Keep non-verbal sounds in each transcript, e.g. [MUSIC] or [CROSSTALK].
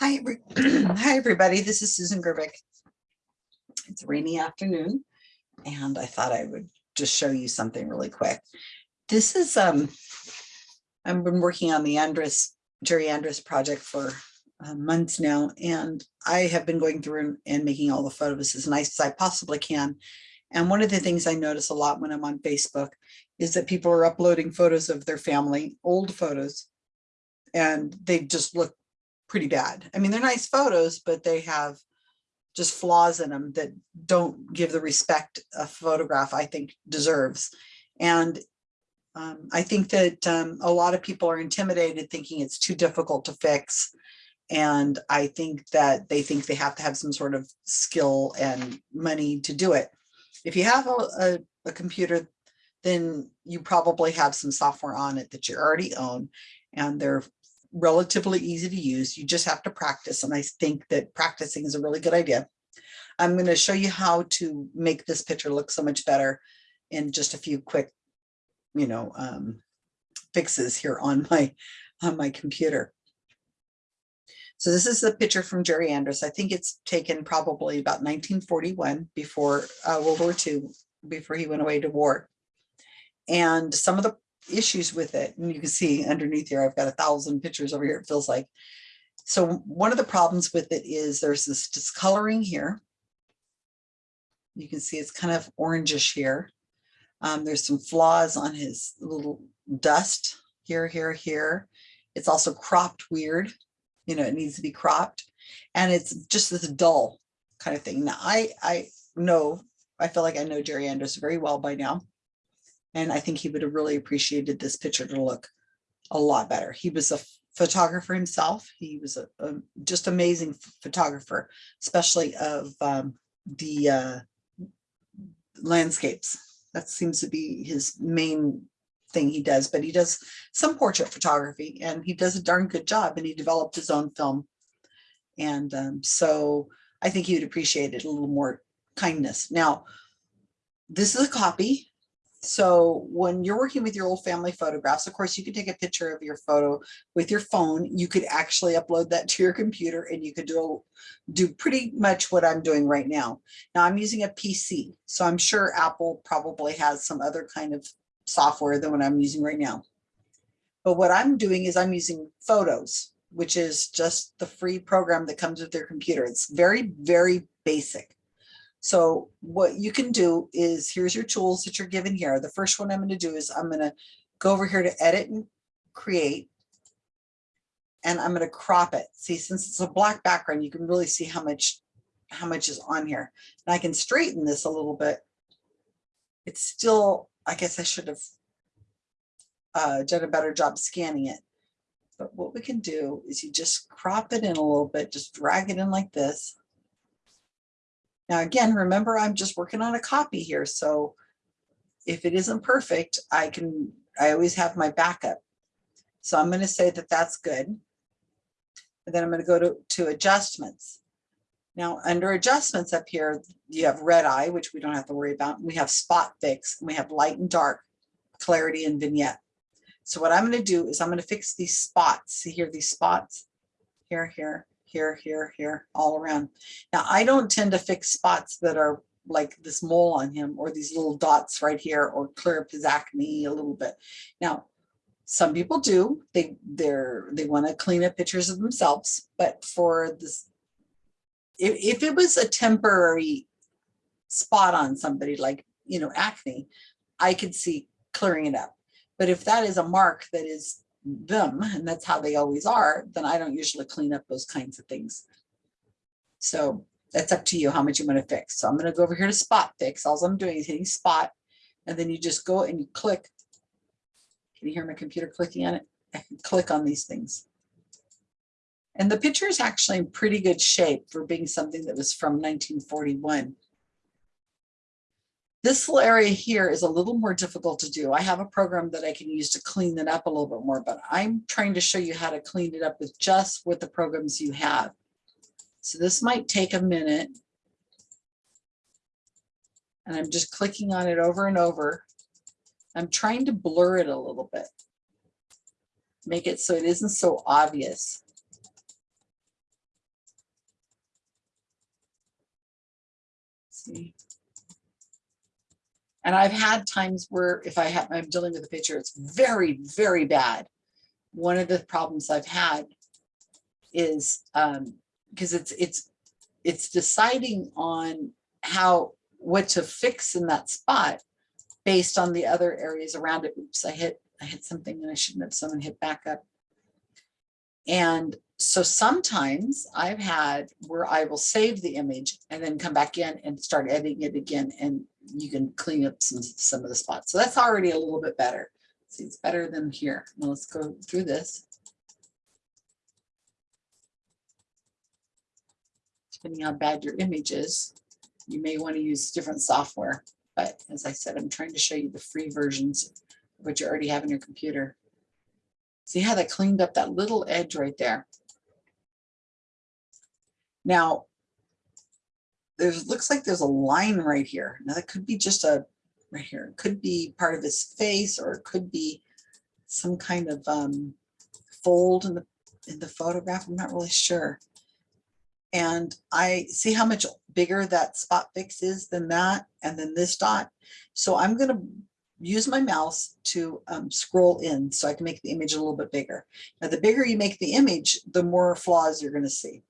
Hi, [CLEARS THROAT] hi, everybody. This is Susan Gerbic. It's a rainy afternoon, and I thought I would just show you something really quick. This is, um, I've been working on the Andrus, Jerry Andrus project for uh, months now, and I have been going through and- and making all the photos as nice as I possibly can. And one of the things I notice a lot when I'm on Facebook is that people are uploading photos of their family, old photos, and they just look pretty bad. I mean, they're nice photos, but they have just flaws in them that don't give the respect a photograph I think deserves. And um, I think that um, a lot of people are intimidated thinking it's too difficult to fix. And I think that they think they have to have some sort of skill and money to do it. If you have a, a, a computer, then you probably have some software on it that you already own and they're relatively easy to use. You just have to practice. And I think that practicing is a really good idea. I'm going to show you how to make this picture look so much better in just a few quick, you know, um, fixes here on my, on my computer. So this is the picture from Jerry Andrus. I think it's taken probably about 1941 before uh, World War II, before he went away to war. And some of the issues with it. And you can see underneath here, I've got a thousand pictures over here, it feels like. So one of the problems with it is there's this discoloring here. You can see it's kind of orangish here. Um, there's some flaws on his little dust here, here, here. It's also cropped weird. You know, it needs to be cropped. And it's just this dull kind of thing. Now, I, I know, I feel like I know Jerry Andrus very well by now. And I think he would have really appreciated this picture to look a lot better. He was a photographer himself. He was a, a just amazing photographer, especially of um, the uh, landscapes. That seems to be his main thing he does, but he does some portrait photography and he does a darn good job and he developed his own film. And um, so I think he would appreciate it a little more kindness. Now, this is a copy so when you're working with your old family photographs, of course, you can take a picture of your photo with your phone. You could actually upload that [LAUGHS] to your computer and you could do, do pretty much what I'm doing right now. Now I'm using a PC, so I'm sure Apple probably has some other kind of software than what I'm using right now. But what I'm doing is I'm using Photos, which is just the free program that comes with your computer. It's very, very basic. So what you can do is here's your tools that you're given here. The first one I'm going to do is I'm going to go over here to edit and create. And I'm going to crop it. See, since it's a black background, you can really see how much how much is on here. And I can straighten this a little bit. It's still, I guess I should have uh, done a better job scanning it. But what we can do is you just crop it in a little bit, just drag it in like this. Now, again, remember, I'm just working on a copy here. So if it isn't perfect, I can, I always have my backup. So I'm going to say that that's good. And then I'm going to go to, to adjustments. Now, under adjustments up here, you have red eye, which we don't have to worry about. We have spot fix, and we have light and dark, clarity and vignette. So what I'm going to do is I'm going to fix these spots. See here, these spots here, here, here, here, here, all around. Now, I don't tend to fix spots that are like this mole on him or these little dots right here or clear up his acne a little bit. Now, some people do, they they're they want to clean up pictures of themselves, but for this, if, if it was a temporary spot on somebody like, you know, acne, I could see clearing it up. But if that is a mark that is them, and that's how they always are, then I don't usually clean up those kinds of things. So that's up to you how much you want to fix. So I'm going to go over here to spot fix. All I'm doing is hitting spot, and then you just go and you click. Can you hear my computer clicking on it? [LAUGHS] Click on these things. And the picture is actually in pretty good shape for being something that was from 1941. This little area here is a little more difficult to do. I have a program that I can use to clean it up a little bit more, but I'm trying to show you how to clean it up with just with the programs you have. So this might take a minute. And I'm just clicking on it over and over. I'm trying to blur it a little bit. Make it so it isn't so obvious. See. And I've had times where if I have, I'm dealing with a picture, it's very, very bad. One of the problems I've had is um, because it's it's it's deciding on how what to fix in that spot based on the other areas around it. Oops, I hit I hit something and I shouldn't have. Someone hit back up. And so sometimes I've had where I will save the image and then come back in and start editing it again and you can clean up some, some of the spots. So that's already a little bit better. See, it's better than here. Now let's go through this. Depending on how bad your image is, you may want to use different software. But as I said, I'm trying to show you the free versions of what you already have in your computer. See how that cleaned up that little edge right there. Now, there's looks like there's a line right here. Now that could be just a right here. It could be part of his face or it could be some kind of um, fold in the in the photograph. I'm not really sure. And I see how much bigger that spot fix is than that and then this dot. So I'm going to use my mouse to um, scroll in so I can make the image a little bit bigger. Now, the bigger you make the image, the more flaws you're going to see.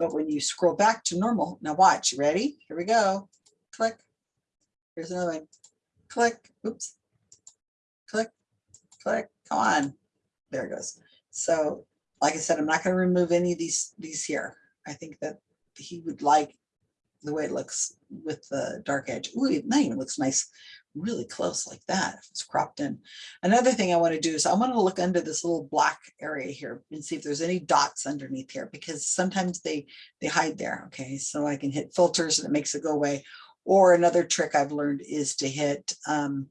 But when you scroll back to normal, now watch, ready? Here we go. Click. Here's another one. Click. Oops. Click. Click. Come on. There it goes. So like I said, I'm not going to remove any of these these here. I think that he would like the way it looks with the dark edge. Ooh, it even looks nice, really close like that. If it's cropped in. Another thing I want to do is I want to look under this little black area here and see if there's any dots underneath here because sometimes they they hide there. Okay, so I can hit filters and it makes it go away. Or another trick I've learned is to hit um,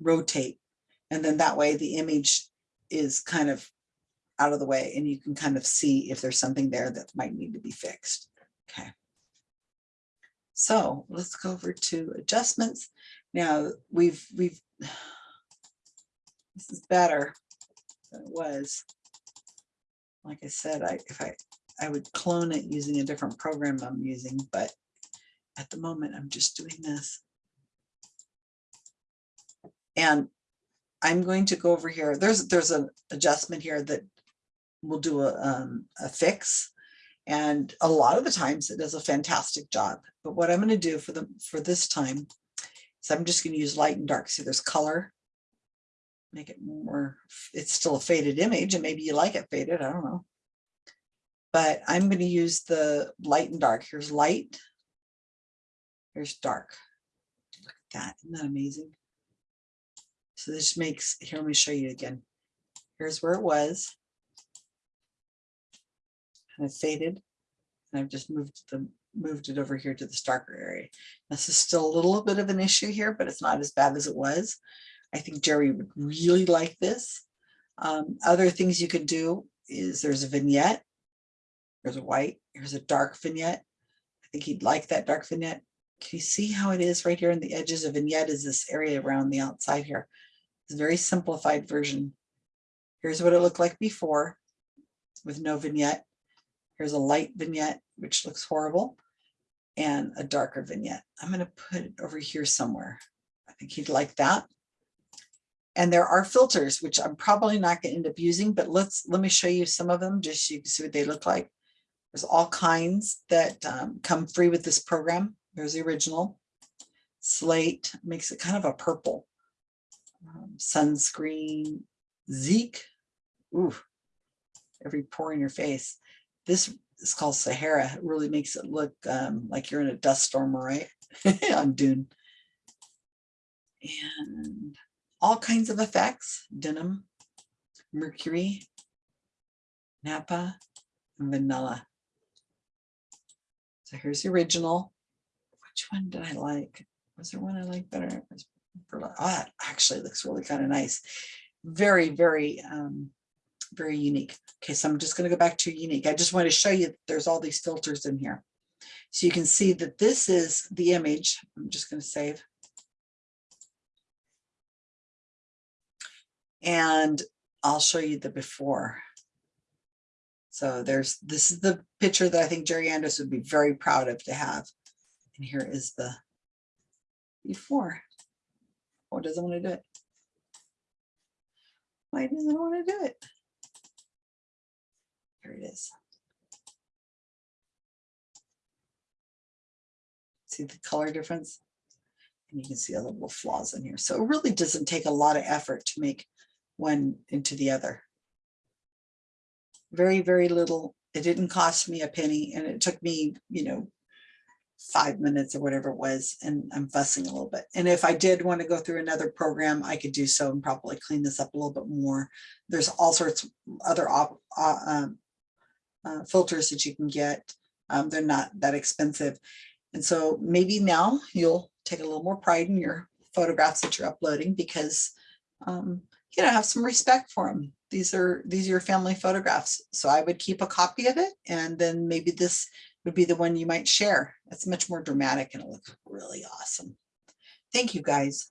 rotate. And then that way the image is kind of out of the way and you can kind of see if there's something there that might need to be fixed. Okay. So let's go over to adjustments. Now we've, we've, [SIGHS] this is better than it was. Like I said, I, if I, I would clone it using a different program I'm using, but at the moment I'm just doing this. And I'm going to go over here. There's there's an adjustment here that will do a, um, a fix and a lot of the times it does a fantastic job. But what I'm going to do for the for this time is I'm just going to use light and dark. See, there's color. Make it more, it's still a faded image and maybe you like it faded, I don't know. But I'm going to use the light and dark. Here's light. Here's dark. Look at that. Isn't that amazing? So this makes, here, let me show you again. Here's where it was kind of faded. And I've just moved the moved it over here to the darker area. This is still a little bit of an issue here, but it's not as bad as it was. I think Jerry would really like this. Um, other things you could do is there's a vignette. There's a white, here's a dark vignette. I think he'd like that dark vignette. Can you see how it is right here in the edges? A vignette is this area around the outside here. It's a very simplified version. Here's what it looked like before with no vignette. Here's a light vignette, which looks horrible, and a darker vignette. I'm going to put it over here somewhere. I think he'd like that. And there are filters, which I'm probably not going to end up using, but let's let me show you some of them just so you can see what they look like. There's all kinds that um, come free with this program. There's the original. Slate makes it kind of a purple. Um, sunscreen, Zeke. Ooh, every pore in your face. This is called Sahara. It really makes it look um, like you're in a dust storm, right? [LAUGHS] on Dune. And all kinds of effects, denim, mercury, Napa, and vanilla. So here's the original. Which one did I like? Was there one I like better? Oh, actually looks really kind of nice. Very, very um, very unique. Okay, so I'm just going to go back to unique. I just want to show you there's all these filters in here. So you can see that this is the image. I'm just going to save. And I'll show you the before. So there's this is the picture that I think Jerry Andrus would be very proud of to have. And here is the before. Oh, or doesn't want to do it. Why doesn't want to do it? It is. See the color difference? And you can see all the little flaws in here. So it really doesn't take a lot of effort to make one into the other. Very, very little. It didn't cost me a penny and it took me, you know, five minutes or whatever it was, and I'm fussing a little bit. And if I did want to go through another program, I could do so and probably clean this up a little bit more. There's all sorts of other op, uh, um, uh, filters that you can get. Um, they're not that expensive. And so maybe now you'll take a little more pride in your photographs that you're uploading because um, you know, have some respect for them. These are these are your family photographs. So I would keep a copy of it and then maybe this would be the one you might share. It's much more dramatic and it looks really awesome. Thank you guys.